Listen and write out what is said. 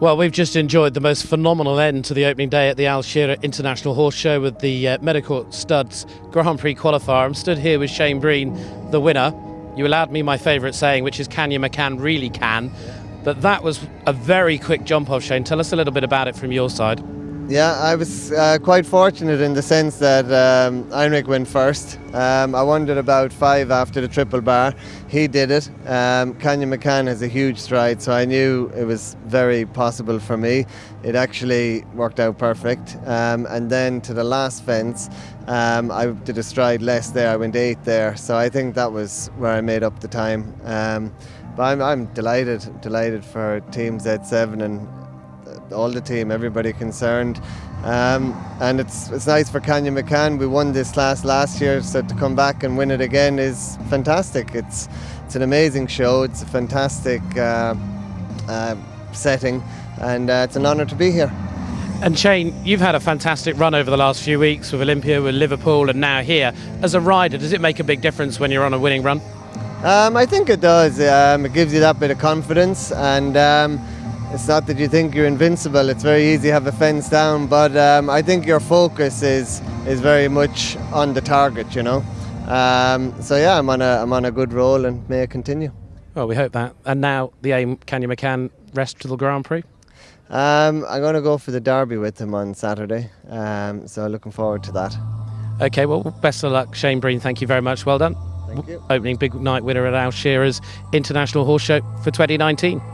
Well, we've just enjoyed the most phenomenal end to the opening day at the Al Shira'aa International Horse Show with the uh, Studs Grand Prix qualifier. I'm stood here with Shane Breen, the winner. You allowed me my favourite saying, which is "Can Ya Makan really can?" But that was a very quick jump off, Shane. Tell us a little bit about it from your side. Yeah, I was uh, quite fortunate in the sense that um, went first. Um, I wondered about five after the triple bar. He did it. Um, Makan has a huge stride, so I knew it was very possible for me. It actually worked out perfect. Um, and then to the last fence, um, I did a stride less there. I went eight there, so I think that was where I made up the time. Um, but I'm, I'm delighted, delighted for Team Z7 and all the team, everybody concerned. Um, and it's it's nice for Can Ya Makan. We won this class last year, so to come back and win it again is fantastic. It's it's an amazing show. It's a fantastic uh, uh, setting, and uh, it's an honour to be here. And Shane, you've had a fantastic run over the last few weeks with Olympia, with Liverpool, and now here. As a rider, does it make a big difference when you're on a winning run? Um, I think it does. Um, it gives you that bit of confidence and. It's not that you think you're invincible. It's very easy to have a fence down, but um, I think your focus is is very much on the target. You know. Um, so yeah, I'm on a I'm on a good roll, and may it continue. Well, we hope that. And now the aim, Can Ya Makan, rest to the Grand Prix. Um, I'm going to go for the Derby with him on Saturday. Um, so looking forward to that. Okay. Well, best of luck, Shane Breen. Thank you very much. Well done. Thank you. Opening big night winner at Al Shira'aa's International Horse Show for 2019.